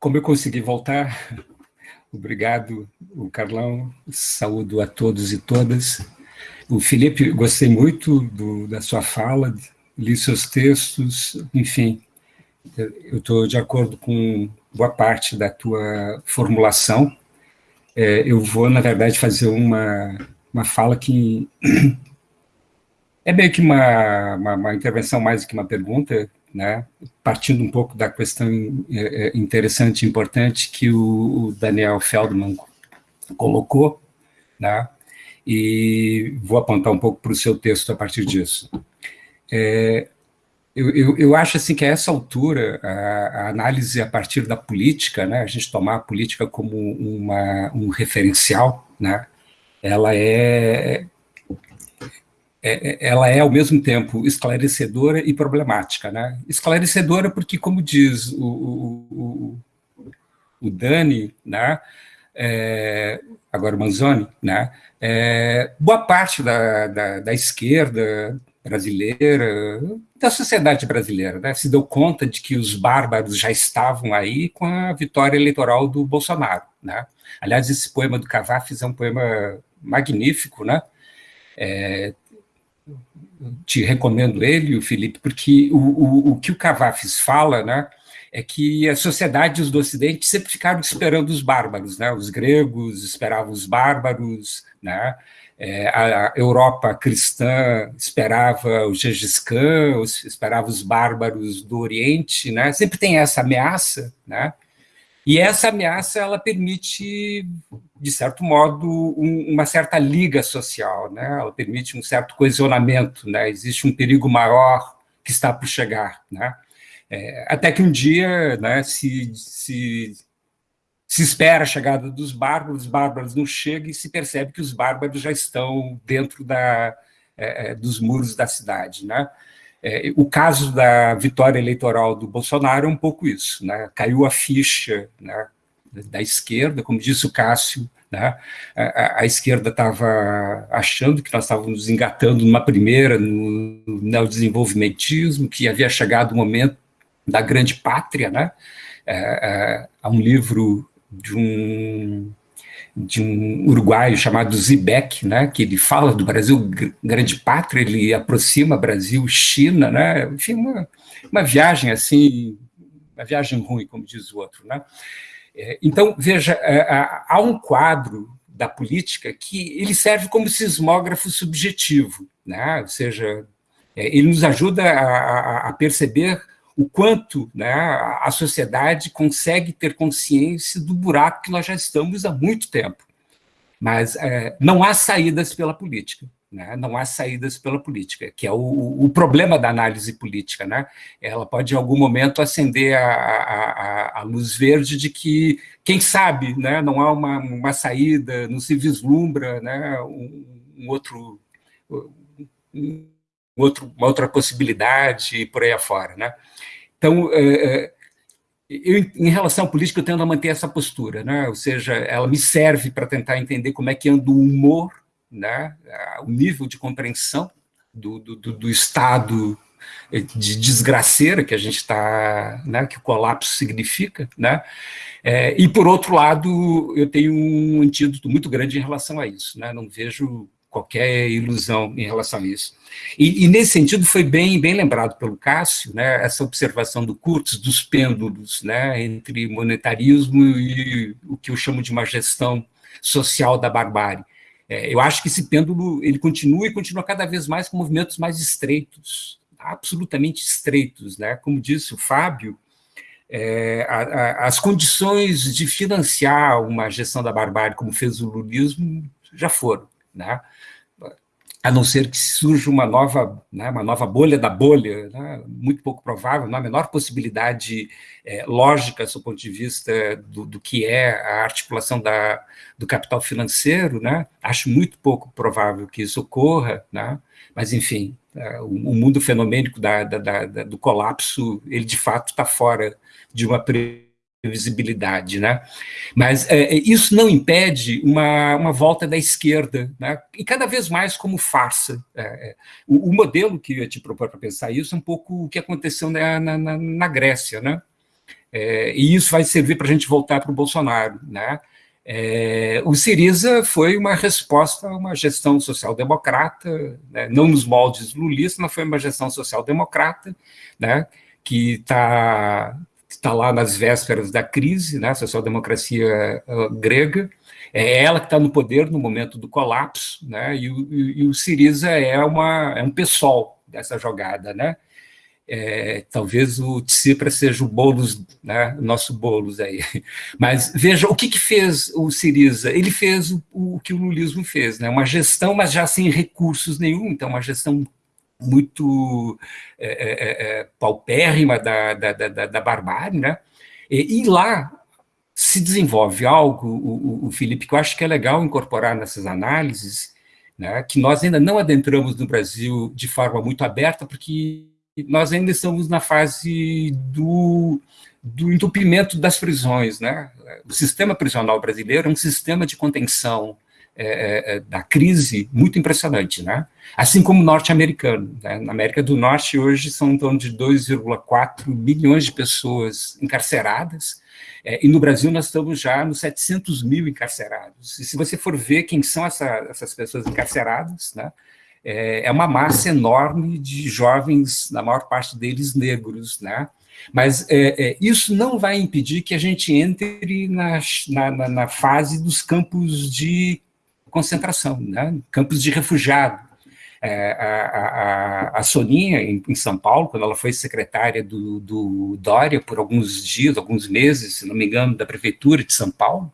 como eu consegui voltar, obrigado, o Carlão, saúdo a todos e todas. O Felipe, gostei muito do, da sua fala, li seus textos, enfim, eu estou de acordo com boa parte da tua formulação. É, eu vou, na verdade, fazer uma, uma fala que é meio que uma, uma, uma intervenção mais do que uma pergunta, né? partindo um pouco da questão é, é, interessante e importante que o Daniel Feldman colocou, né? e vou apontar um pouco para o seu texto a partir disso. É, eu, eu, eu, acho assim que a essa altura, a, a, análise a partir da política, né, a gente tomar a política como uma, um referencial, né, ela é, é, é, ela é, ao mesmo tempo, esclarecedora e problemática. Né? Esclarecedora porque, como diz o, o, o, Dani, né, é, agora o Manzoni, né, é, boa parte da, da, da, esquerda brasileira, da sociedade brasileira, né, se deu conta de que os bárbaros já estavam aí com a vitória eleitoral do Bolsonaro. Né? Aliás, esse poema do Cavafis é um poema magnífico, né? É, te recomendo ele, o Felipe, porque o, o, o que o Cavafis fala, né, é que as sociedades do Ocidente sempre ficaram esperando os bárbaros, né, os gregos esperavam os bárbaros, né, é, a Europa cristã esperava o Gengis Khan, esperava os bárbaros do Oriente, né, sempre tem essa ameaça, né, e essa ameaça ela permite, de certo modo, um, uma certa liga social, né? ela permite um certo coesionamento, né? existe um perigo maior que está por chegar. Né? É, até que um dia né, se, se, se espera a chegada dos bárbaros, os bárbaros não chegam e se percebe que os bárbaros já estão dentro da, é, é dos muros da cidade. Né? É, o caso da vitória eleitoral do Bolsonaro é um pouco isso, né? caiu a ficha né, da esquerda, como disse o Cássio, né? a, a, esquerda estava achando que nós estávamos engatando numa primeira no neodesenvolvimentismo, que havia chegado o momento da grande pátria, né? É, é, há um livro de um de um uruguaio chamado Zibek, né, que ele fala do Brasil grande pátria, ele aproxima Brasil, China, né, enfim, uma, uma viagem assim, uma viagem ruim, como diz o outro. Né. É, então, veja, é, há um quadro da política que ele serve como sismógrafo subjetivo, né, ou seja, é, ele nos ajuda a, a perceber o quanto né, a sociedade consegue ter consciência do buraco que nós já estamos há muito tempo. Mas é, não há saídas pela política. Né? Não há saídas pela política, que é o, o, problema da análise política. Né? Ela pode, em algum momento, acender a, a, a luz verde de que, quem sabe, né, não há uma, uma saída, não se vislumbra né, um, um outro, um outro, uma outra possibilidade e por aí afora. Né? Então, é, é, eu, em relação à política, eu tendo a manter essa postura, né? ou seja, ela me serve para tentar entender como é que anda o humor, né? o nível de compreensão do, do, do estado de desgraceira que a gente está, né, que o colapso significa, né, é, e por outro lado, eu tenho um antídoto muito grande em relação a isso, né, não vejo qualquer ilusão em relação a isso. E, e, nesse sentido foi bem, bem lembrado pelo Cássio, né, essa observação do Kurtz, dos pêndulos, né, entre monetarismo e o que eu chamo de uma gestão social da barbárie. É, eu acho que esse pêndulo ele continua e continua cada vez mais com movimentos mais estreitos, absolutamente estreitos. Né? Como disse o Fábio, é, a, a, as condições de financiar uma gestão da barbárie, como fez o lulismo, já foram. Né? a não ser que surja uma nova, né, uma nova bolha da bolha, né, muito pouco provável, não há a menor possibilidade é, lógica, do ponto de vista do, do, que é a articulação da, do capital financeiro, né, acho muito pouco provável que isso ocorra, né, mas, enfim, é, o, o, mundo fenomênico da, da, da, do colapso, ele de fato está fora de uma visibilidade, né? Mas é, é, isso não impede uma, uma volta da esquerda, né? E cada vez mais como farsa. É, é o, o, modelo que eu te propor para pensar isso é um pouco o que aconteceu na, na, na Grécia, né? É, e isso vai servir para a gente voltar para o Bolsonaro. Né? É, o Siriza foi uma resposta a uma gestão social-democrata, né? não nos moldes lulistas, mas foi uma gestão social-democrata, né? que está tá lá nas vésperas da crise, né? a social-democracia uh, grega, é ela que está no poder no momento do colapso, né? e, o, e o Siriza é, uma, é um pessoal dessa jogada, né? É, talvez o Tsipras seja o Boulos, né, nosso Boulos aí. Mas veja, o que, que fez o Siriza? Ele fez o, o, que o lulismo fez, né, uma gestão, mas já sem recursos nenhum, então uma gestão muito é, é, é, é paupérrima da, da, da, da barbárie, né, e, e, lá se desenvolve algo, o, o, Felipe, que eu acho que é legal incorporar nessas análises, né, que nós ainda não adentramos no Brasil de forma muito aberta, porque nós ainda estamos na fase do, do entupimento das prisões. Né? O sistema prisional brasileiro é um sistema de contenção é, é, é da crise muito impressionante, né? assim como o norte-americano. Né? Na América do Norte, hoje, são em torno de 2,4 milhões de pessoas encarceradas, é, e no Brasil nós estamos já nos 700 mil encarcerados. E se você for ver quem são essa, essas pessoas encarceradas, né? é, é uma massa enorme de jovens, na maior parte deles negros, né? Mas é, é, isso não vai impedir que a gente entre na, na, na fase dos campos de concentração, né? campos de refugiado. É, a, a, a, Soninha, em, em, São Paulo, quando ela foi secretária do, do Dória por alguns dias, alguns meses, se não me engano, da prefeitura de São Paulo,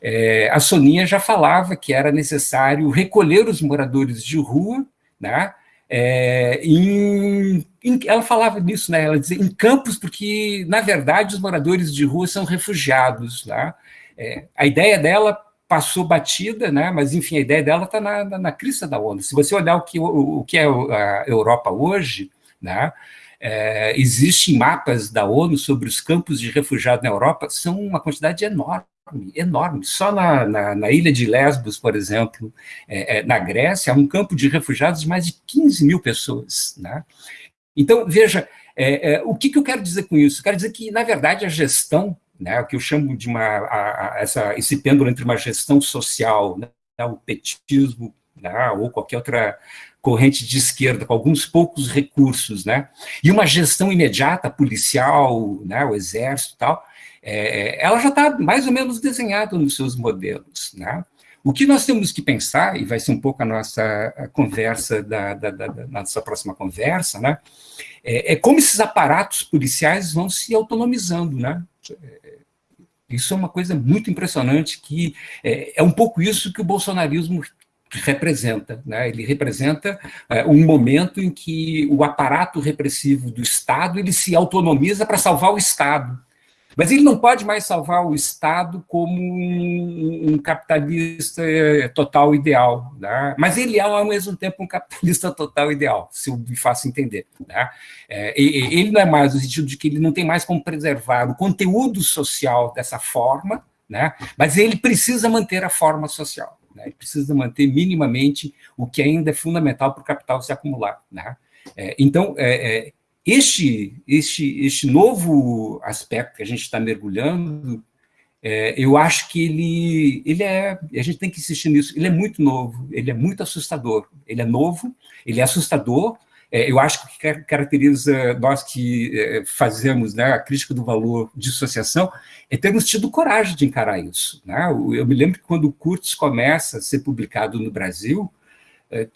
é, a Soninha já falava que era necessário recolher os moradores de rua, né, é, em, em, ela falava nisso, né, ela dizia em campos, porque, na verdade, os moradores de rua são refugiados. Né, é, a ideia dela passou batida, né, mas, enfim, a ideia dela está na, na, na, crista da onda. Se você olhar o que, o, o que é a Europa hoje, né, é, existem mapas da ONU sobre os campos de refugiados na Europa, são uma quantidade enorme enorme. Só na, na, na, ilha de Lesbos, por exemplo, é, é, na Grécia, há um campo de refugiados de mais de 15 mil pessoas. Né? Então, veja, é, é, o que, que, eu quero dizer com isso? Eu quero dizer que, na verdade, a gestão, né, o que eu chamo de uma, a, a, essa, esse pêndulo entre uma gestão social, né, o petismo, né, ou qualquer outra corrente de esquerda, com alguns poucos recursos, né, e uma gestão imediata, policial, né, o exército e tal, é, ela já está mais ou menos desenhada nos seus modelos. Né? O que nós temos que pensar, e vai ser um pouco a nossa conversa, da, da, da, da, nossa próxima conversa, né? É, é, como esses aparatos policiais vão se autonomizando. Né? Isso é uma coisa muito impressionante, que é, é um pouco isso que o bolsonarismo representa. Né? Ele representa é, um momento em que o aparato repressivo do Estado ele se autonomiza para salvar o Estado. Mas ele não pode mais salvar o Estado como um, um capitalista eh, total ideal. Né? Mas ele é, ao mesmo tempo, um capitalista total ideal, se eu me faço entender. Né? É, ele não é mais no sentido de que ele não tem mais como preservar o conteúdo social dessa forma, né? mas ele precisa manter a forma social. Né? Ele precisa manter minimamente o que ainda é fundamental para o capital se acumular. Né? É, então, é, é este, este, este novo aspecto que a gente está mergulhando, é, eu acho que ele, ele é, a gente tem que insistir nisso, ele é muito novo, ele é muito assustador, ele é novo, ele é assustador, é, eu acho que caracteriza nós que é, fazemos né, a crítica do valor de associação é termos tido coragem de encarar isso. Né? Eu me lembro que quando o Kurtz começa a ser publicado no Brasil, é,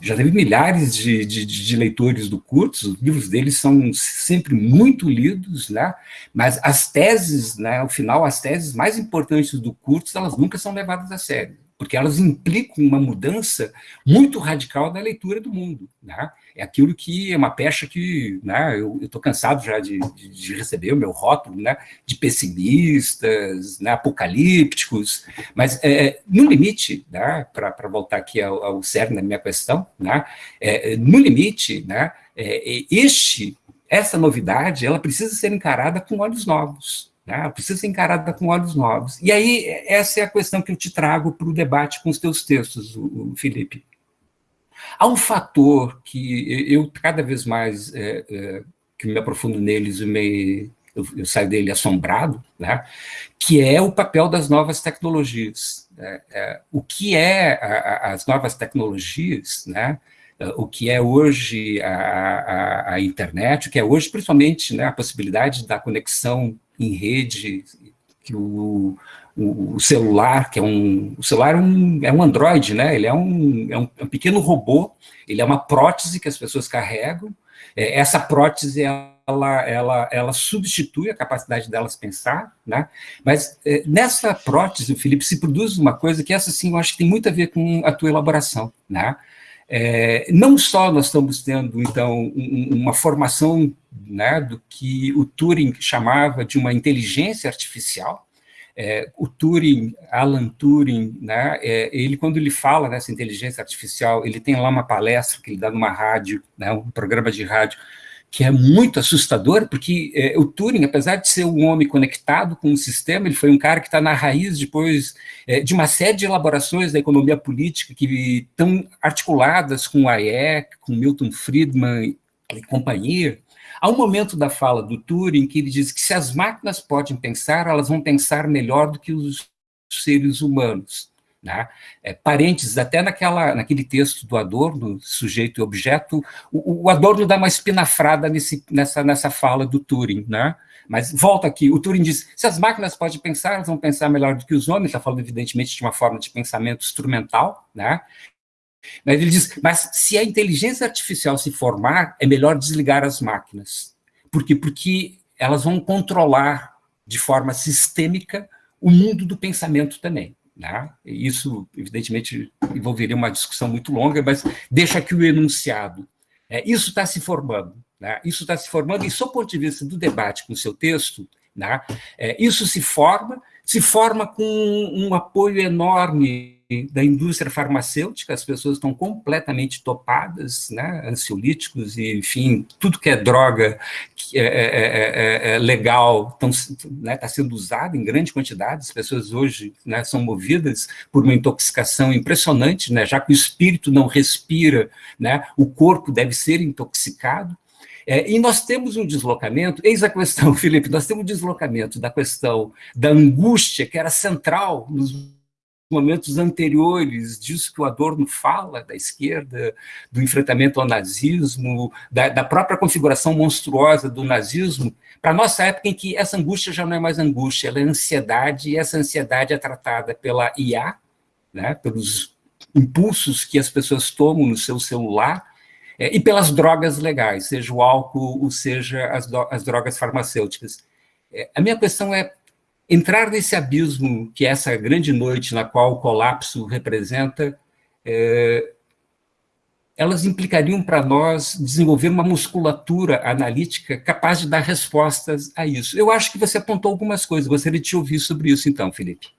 já teve milhares de, de, de, leitores do Kurtz, os livros dele são sempre muito lidos, né? mas as teses, né, ao final, as teses mais importantes do Kurtz, elas nunca são levadas a sério porque elas implicam uma mudança muito radical da leitura do mundo. Né? É aquilo que é uma pecha que né, eu estou cansado já de, de, de, receber o meu rótulo né, de pessimistas, né, apocalípticos, mas é, no limite, né, para voltar aqui ao, ao cerne da minha questão, né, é, no limite, né, é, este, essa novidade ela precisa ser encarada com olhos novos. Né? Precisa ser encarada com olhos novos. E aí, essa é a questão que eu te trago para o debate com os teus textos, o, o Felipe. Há um fator que eu cada vez mais é, é, que me aprofundo neles e me, eu, eu saio dele assombrado, né? que é o papel das novas tecnologias. É, é, o que é a, a, as novas tecnologias, né? o que é hoje a, a, internet, o que é hoje, principalmente, né, a possibilidade da conexão em rede, que o, o, celular, que é um, o celular é um, é um Android, né, ele é um, é um, é um pequeno robô, ele é uma prótese que as pessoas carregam, é, essa prótese, ela, ela, ela substitui a capacidade delas pensar, né? mas é, nessa prótese, Felipe, se produz uma coisa que essa sim eu acho que tem muito a ver com a tua elaboração, né? É, não só nós estamos tendo, então, um, uma formação né, do que o Turing chamava de uma inteligência artificial, é, o Turing, Alan Turing, né, é, ele quando ele fala nessa inteligência artificial, ele tem lá uma palestra que ele dá numa rádio, né, um programa de rádio, que é muito assustador, porque é, o Turing, apesar de ser um homem conectado com o sistema, ele foi um cara que está na raiz depois é, de uma série de elaborações da economia política que estão articuladas com Hayek, com Milton Friedman e companhia. Há um momento da fala do Turing que ele diz que se as máquinas podem pensar, elas vão pensar melhor do que os seres humanos. Né? É, parênteses, até naquela, naquele texto do Adorno, sujeito e objeto, o, o Adorno dá uma espinafrada nesse, nessa, nessa fala do Turing, né? Mas volta aqui, o Turing diz, se as máquinas podem pensar, elas vão pensar melhor do que os homens, está falando evidentemente de uma forma de pensamento instrumental, né? Mas ele diz, mas se a inteligência artificial se formar, é melhor desligar as máquinas. Por quê? Porque elas vão controlar de forma sistêmica o mundo do pensamento também. Né? Isso, evidentemente, envolveria uma discussão muito longa, mas deixa aqui o enunciado. É, isso está se formando. Né? Isso está se formando, e, sob o ponto de vista do debate com o seu texto, né? é, isso se forma, se forma com um apoio enorme da indústria farmacêutica, as pessoas estão completamente topadas, né, ansiolíticos e, enfim, tudo que é droga que é, é, é, é legal está né, sendo usado em grande quantidade, as pessoas hoje né, são movidas por uma intoxicação impressionante, né, já que o espírito não respira, né, o corpo deve ser intoxicado, é, e nós temos um deslocamento, eis a questão, Felipe, nós temos um deslocamento da questão da angústia, que era central nos momentos anteriores disso que o Adorno fala, da esquerda, do enfrentamento ao nazismo, da, da própria configuração monstruosa do nazismo, para a nossa época em que essa angústia já não é mais angústia, ela é ansiedade, e essa ansiedade é tratada pela IA, né, pelos impulsos que as pessoas tomam no seu celular, é, e pelas drogas legais, seja o álcool, ou seja as, as drogas farmacêuticas. É, a minha questão é, entrar nesse abismo que é essa grande noite na qual o colapso representa, é, elas implicariam para nós desenvolver uma musculatura analítica capaz de dar respostas a isso. Eu acho que você apontou algumas coisas, gostaria de te ouvir sobre isso então, Felipe.